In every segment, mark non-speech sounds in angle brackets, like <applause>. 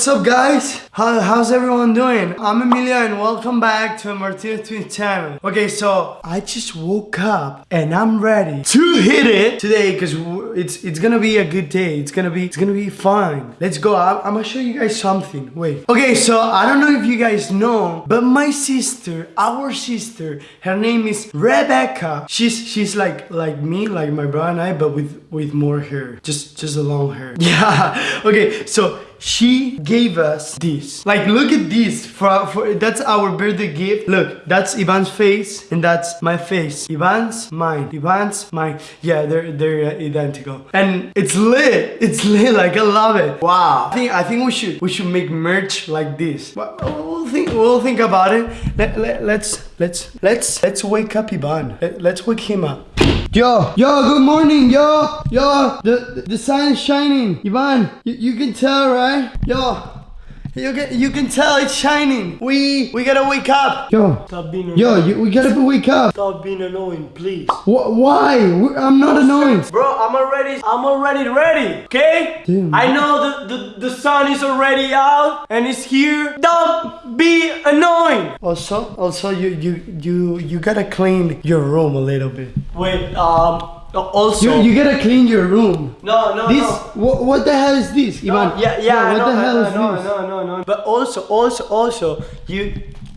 what's up, guys? How, how's everyone doing? I'm Emilio, and welcome back to Martinez Twin channel. Okay, so I just woke up and I'm ready to hit it today because it's it's gonna be a good day. It's gonna be it's gonna be fun. Let's go. I'm, I'm gonna show you guys something. Wait. Okay, so I don't know if you guys know, but my sister, our sister, her name is Rebecca. She's she's like like me, like my brother and I, but with with more hair, just just a long hair. <laughs> Yeah. Okay. So she gave us this. Like, look at this. For, for that's our birthday gift. Look, that's Ivan's face and that's my face. Ivan's mine. Ivan's mine. Yeah, they're they're uh, identical. And it's lit. It's lit. Like I love it. Wow. I think I think we should we should make merch like this. But We'll think we'll think about it. Let, let, let's let's let's let's wake up Ivan. Let, let's wake him up. Yo, yo, good morning, yo, yo, the, the sun is shining. Ivan, you, you can tell, right? Yo, you can you can tell it's shining. We we gotta wake up. Yo, Stop being annoying. yo, you, we gotta wake up. Stop being annoying, please. Wh- why? We- I'm not annoying. Bro, I'm already I'm already ready, okay? Damn. I know the, the, the sun is already out and it's here. Don't be annoying. Also, also, you you you you gotta clean your room a little bit. Wait, um Uh, also You you gotta clean your room. No, no, This no. what, what the hell is this, No, Ivan? yeah, yeah, I what know, the hell I is know, this? No, no, no, But also, also, also, you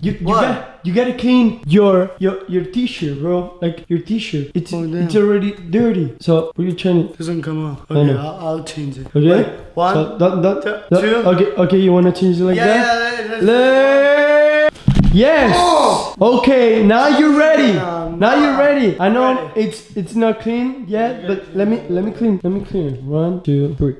You you What? got you gotta clean your your your t-shirt, bro. Like your t-shirt. It's Oh, it's already dirty. So what you trying to Doesn't come out. I Okay, know. I'll, I'll change it. Okay. Wait, one. So, that, that, two- that- two. Okay. Okay. You wanna change it like Yeah, that? yeah, let's- Le- Yes. Oh! Okay. Now you're ready. I'm now you're ready. I know ready. it's it's not clean yet, but let me let me clean. Let me clean. One, two, three.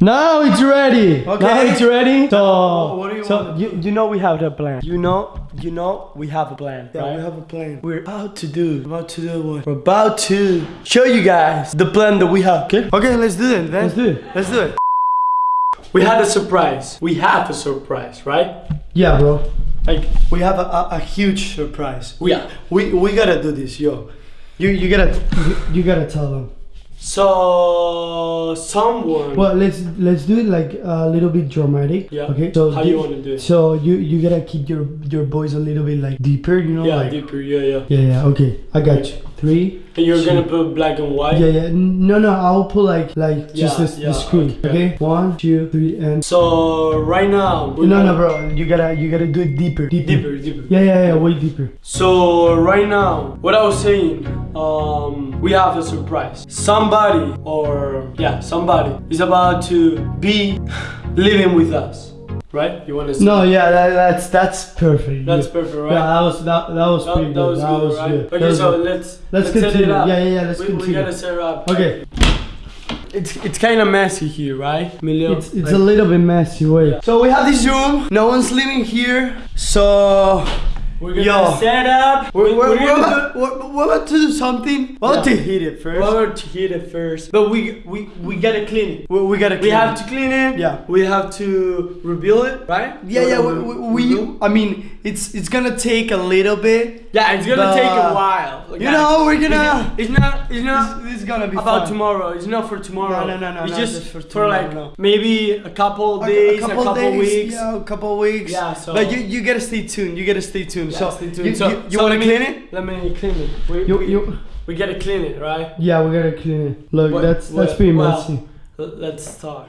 Now it's ready. Okay. Now it's ready. So, oh, what do you so want? you, you know we have the plan. You know, you know, we have a plan, Yeah, right? we have a plan. We're about to do, about to do what? We're about to show you guys the plan that we have. Okay? Okay, let's do it. Then. Let's do it. Let's do it. We had a surprise. We have a surprise, right? Yeah, bro. Like, We have a, a, a huge surprise. we are. We we gotta do this, yo. You you gotta you, you gotta tell them. So, someone. Well, let's let's do it like a little bit dramatic. Yeah. Okay. So How you wanna do it? So you you gotta keep your your voice a little bit like deeper, you know, yeah, like deeper, yeah, yeah. yeah yeah. Okay, I got you. Three. And you're two- gonna put black and white? Yeah yeah. No no, I'll put like like just Yeah, the, yeah, the screen. okay. Okay. One two three and. So, right now. No no bro, you gotta you gotta do it deeper. Deeper. Deeper, deeper. Yeah yeah yeah, way deeper. So right now, what I was saying, um, we have a surprise. Somebody, or yeah, somebody is about to be <sighs> living with us, right? You want to? No yeah, that, that's that's perfect. That's Yeah. perfect, right? Yeah, that was that, that was That, pretty that good. was that good, was right? good. Okay, That was so good. let's Let's set it continue. up. Yeah, yeah, yeah, let's we, continue. We gotta set it up. Okay, It's it's kind of messy here, right, Emilio? it's it's a little bit messy. Wait. Yeah. So we have this room. No one's living here. So We're gonna Yo. set up. we're, we- we're, we're we're, gonna about, we're, we're about to do something. We're about Yeah. to hit it first. We're going to hit it first, but we we we gotta clean it. we, we gotta. Clean We have it. to clean it. Yeah. We have to rebuild it, right? Yeah, yeah. We, we, we, I mean, it's it's gonna take a little bit. Yeah, it's gonna take a while. you know, we're gonna- It's, it's not. It's not this is gonna be about fun. tomorrow. It's not for tomorrow. No, no, no, no, It's not just, just for for, tomorrow, like no. maybe a couple days, A- days, a couple, days, weeks. Yeah, a couple weeks. Yeah, so- But you, you gotta stay tuned. You gotta stay tuned. Stay tuned. you, So- you, you so wanna clean it? Let me clean it. We, You, we, you. we gotta clean it, right? Yeah, we gotta clean it. Look, What- that's that's what- pretty well, messy. Let's start.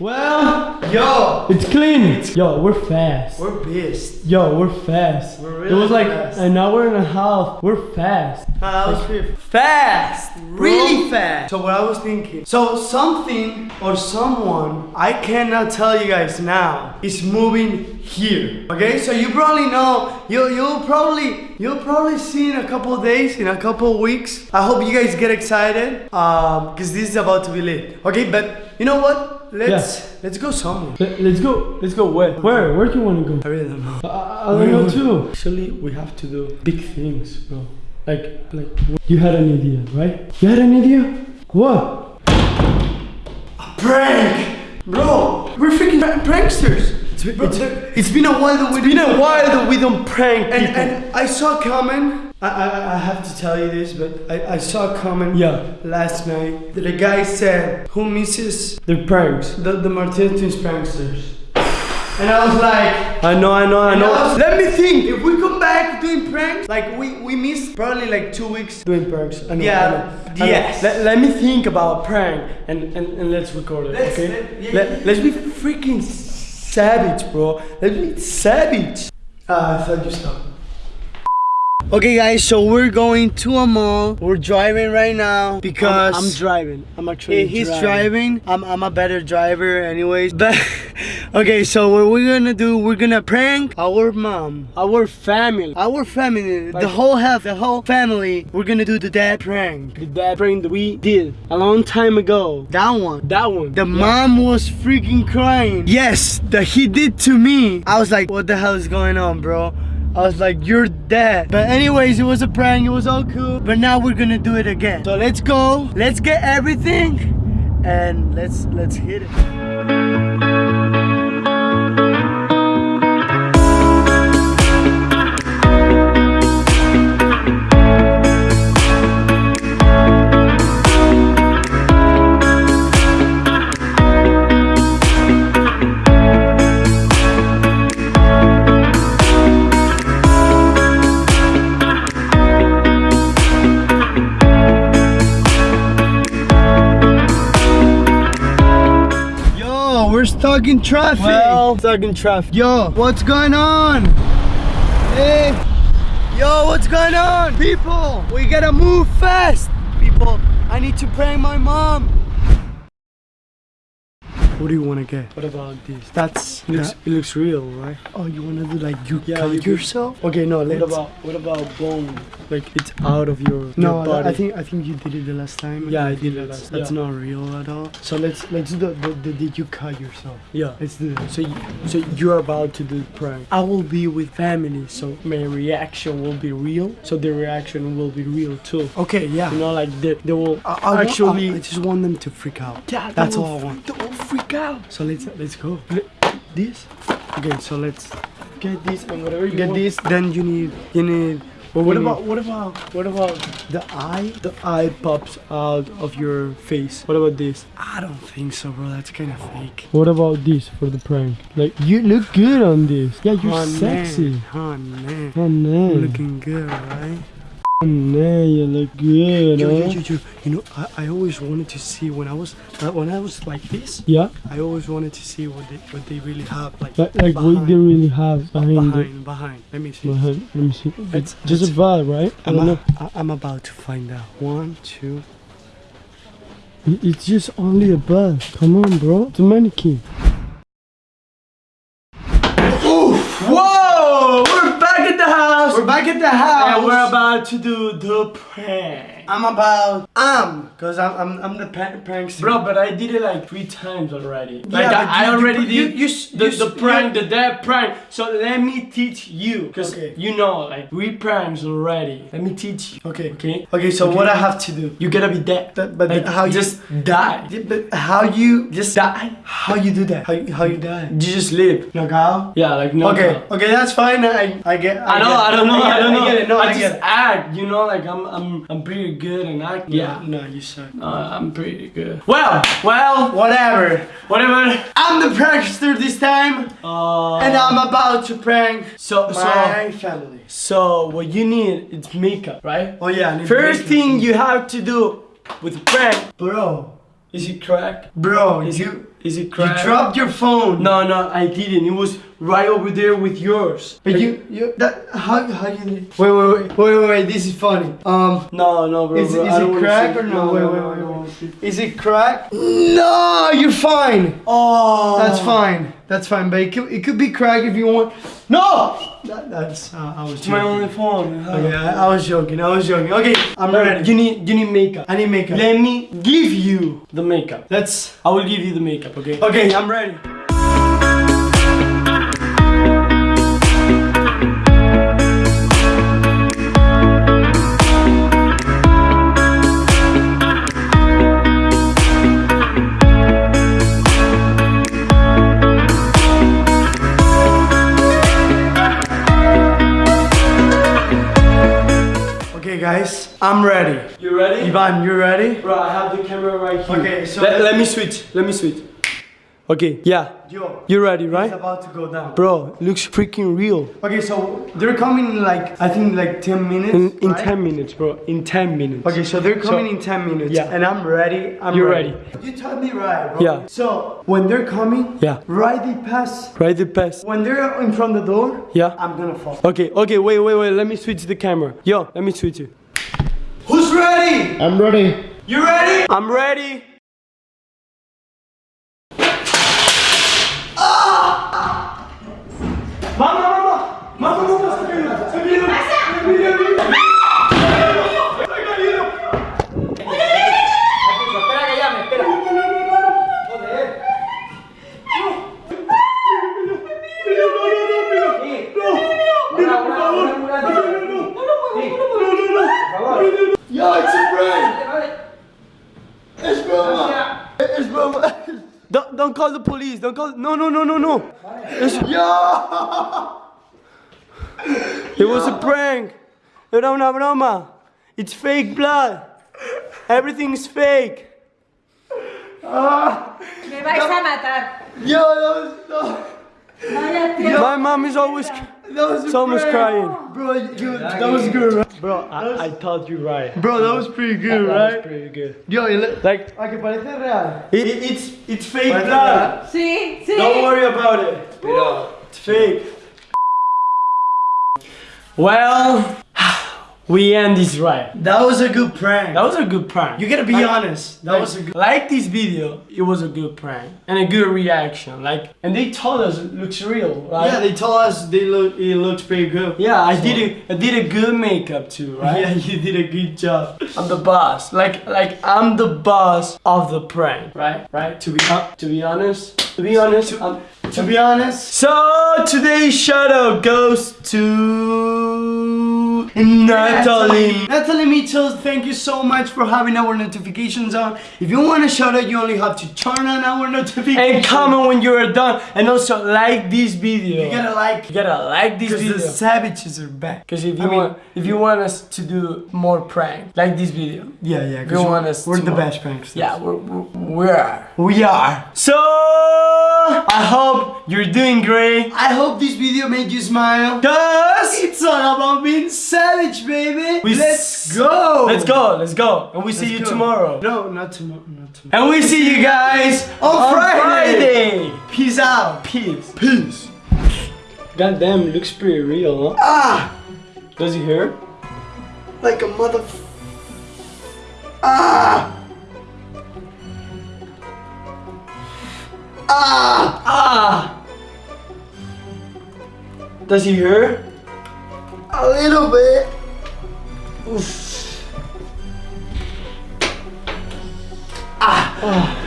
Well, yo, it's clean. yo, we're fast. We're pissed. Yo, we're fast. We're really it was like fast. an hour and a half. We're fast. was pretty Fast, really fast. So what I was thinking, so something or someone I cannot tell you guys now is moving here. Okay, so you probably know. You you'll probably you'll probably see in a couple days, in a couple weeks. I hope you guys get excited, um, because this is about to be lit. Okay, but you know what? Let's let's go somewhere. Let's go. Let's go. Where? Where? Where do you want to go? I really don't know. I, I don't know too. Actually, we have to do big things, bro. Like, like. You had an idea, right? You had an idea? What? A prank, bro. We're freaking pra- pranksters. It's It's, it's, it's been a while that we been a while that we don't prank and, people. and I saw coming. I, I, I have to tell you this, but I, I saw coming Yeah. last night that a guy said, Who misses the pranks. the, the Martinez Twins pranksters? And I was like, I know, I know, I know. I was- let me think. If we come back doing pranks, like we, we missed probably like two weeks. Doing pranks. I know, Yeah, I know, I know. yes. Let, let me think about prank and, and, and let's record it, Let's- okay? let- yeah, let, yeah. let's be freaking savage, bro. Let's be savage. Uh, I thought you stopped. Okay, guys, so we're going to a mall. We're driving right now because I'm, I'm driving. I'm actually He- he's driving. I'm, I'm a better driver, anyways. <laughs> But okay, so what we're gonna do? We're gonna prank our mom, Our family. our family, the whole house, the whole family. We're gonna do the dad prank. The dad prank that we did a long time ago. That one. That one. The mom was freaking crying. Yes, that he did to me. I was like, what the hell is going on, bro? I was like, you're dead. But anyways, it was a prank. It was all cool. But now we're gonna do it again. So let's go. Let's get everything, and let's let's hit it. We're stuck in traffic. Well, stuck in traffic. Yo, what's going on? Hey, yo, what's going on? People, we gotta move fast. People, I need to prank my mom. What do you wanna get? What about this? That's It looks, it looks real, right? Oh, you wanna do like you Yeah, cut you could- yourself? Okay, no, What let's. about what about bone? Like it's out of your, no, your body. I think I think you did it the last time. Yeah, I did it last- That's yeah. not real at all. So let's let's do the, the, the did you cut yourself? yeah. Let's do it. So you, so you're about to do the prank. I will be with family, so my reaction will be real. So the reaction will be real too. Okay, yeah. You know, like they, they will I, I actually. I, I just want them to freak out. yeah, That's all I want. They will freak out. So let's let's go. This. Okay, so let's Get this and whatever you get want. this. Then you need you need. But what you need about what about what about the eye? the eye pops out of your face? What about this? I don't think so, bro. That's kind of fake. What about this for the prank? Like you look good on this. Yeah, you're Oh, sexy. Man. Oh man, Oh no. You're looking good, right? No, you look good. Yo, yo, huh? yo, yo. You know, I, I always wanted to see when I was uh, when I was like this. Yeah, I always wanted to see what they what they really have like like, like what they really have behind it. behind behind. Let me see. Behind, let me see. It's- It's just a it's- vibe, right? I I'm, don't a, know. I- I'm about to find out. One, two. It's just only a buzz. Come on, bro. It's a mannequin. Whoa! We're back at the house. We're back at the house. and we're about to do the prank. I'm about um, cause I'm I'm, I'm the pa- prankster. Bro, but I did it like three times already. Yeah, Like but I, I you- already you- did you the, the prank, the dead prank. So let me teach you, cause Okay. you know, like we pranks already. Let me teach you. Okay. Okay. Okay, so Okay. what I have to do? You gotta be dead. But, but Like, how you just die. But how you Just die. how you do that? How you, how you die? You just live. Knockout. Yeah, like no. Okay, okay, that's fine. I I get. I know, get. I don't know, get I, don't know. I get it. No, I, just get it. act, you know, like I'm, I'm, I'm pretty good in acting. Yeah. No, you suck. uh, I'm pretty good. Well, well, Whatever. whatever. I'm the prankster this time, Uh, and I'm about to prank so, so, my family. so what you need is makeup, right? Oh yeah. I need First makeup. thing you have to do with prank bro, is it crack? bro, Is you it, is it you dropped your phone. No, no, I didn't. It was right over there with yours. But you, you, that, how, how you, wait, wait, wait, wait, wait, wait, this is funny. Um, No, no, bro. Is- bro, is it crack or no? Wait, no, wait, no, wait, I wait. is it crack? No, you're fine. Oh, That's fine. That's fine, but it could, it could be crack if you want. No! That, that's, uh, I was It's my joking. only phone. Okay, I, I was joking, I was joking. Okay, I'm ready. You need, you need makeup. I need makeup. Let me give you the makeup. Let's, I will give you the makeup, okay? okay, I'm ready. Guys, I'm ready. You ready? Ivan, you ready? Bro, I have the camera right here. Okay, so- let, let me switch. Let me switch. Okay, yeah. Yo, You ready, it's right? about to go down. Bro, looks freaking real. Okay, so they're coming in like I think like 10 minutes. In, in right? 10 minutes, bro. In 10 minutes. Okay, so they're coming So- in 10 minutes. Yeah. And I'm ready. I'm You're ready. You told me right, bro. Yeah. So when they're coming, Yeah. right the pass. Right the pass. When they're in front of the door, Yeah. I'm gonna fall. Okay, okay, wait, wait, wait. Let me switch the camera. Yo, let me switch it. Who's ready? I'm ready. You ready? I'm ready. Yo, it's a prank. Es broma. Es broma. Don't, don't call the police. Don't call. No, no, no, no, no. It's- Yo. it was a prank. Era una broma. It's fake blood. Everything's fake. Me vais a matar. Yo, that was, that Vaya tío. My mom is always, that was a it's almost crying. Bro, you, that was good, right? Bro, I, I thought you right. Bro, that was pretty good, That was right? pretty good. Yo, y le- Like, a que parece real. it, it's it's fake Parece blood. Sí, sí. Don't worry about it. It's fake. Well, we end this right. That was a good prank. That was a good prank. you gotta be Like- honest. That like, was a good. like this video, it was a good prank and a good reaction. Like, and they told us it looks real, right? Yeah, they told us they look. It looks pretty good. Yeah, I did a, I did a good makeup too, <laughs> right? Yeah, you did a good job. I'm the boss. Like, like I'm the boss of the prank, right? Right? To be to be honest, to be honest, I'm, To be honest, So today's shout out goes to Natalie. Natalie Mitchell, thank you so much for having our notifications on. If you want a shout out, you only have to turn on our notifications. And comment when you are done, and also like this video. You gotta like You gotta like this video. because the savages are back. Because if you I mean- want, if you want us to do more prank, like this video. Yeah, yeah. You 'cause want us We're the more- best pranksters. Yeah, we're, we're, we are. we are. So I hope you're doing great. I hope this video made you smile. Cause It's all about being savage, baby. We let's go. let's go, let's go, and we see Let's you go. tomorrow. No, not tomorrow. Not tomorrow. And we see you guys On Friday. Friday. Peace out. Peace. Peace. God damn, it looks pretty real, huh? Ah, Does he hear? like a mother. Ah. Ah. Ah! Does he hurt? A little bit. Ah!